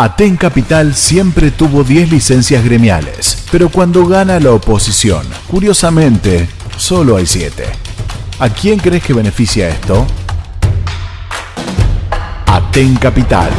Aten Capital siempre tuvo 10 licencias gremiales, pero cuando gana la oposición, curiosamente, solo hay 7. ¿A quién crees que beneficia esto? Aten Capital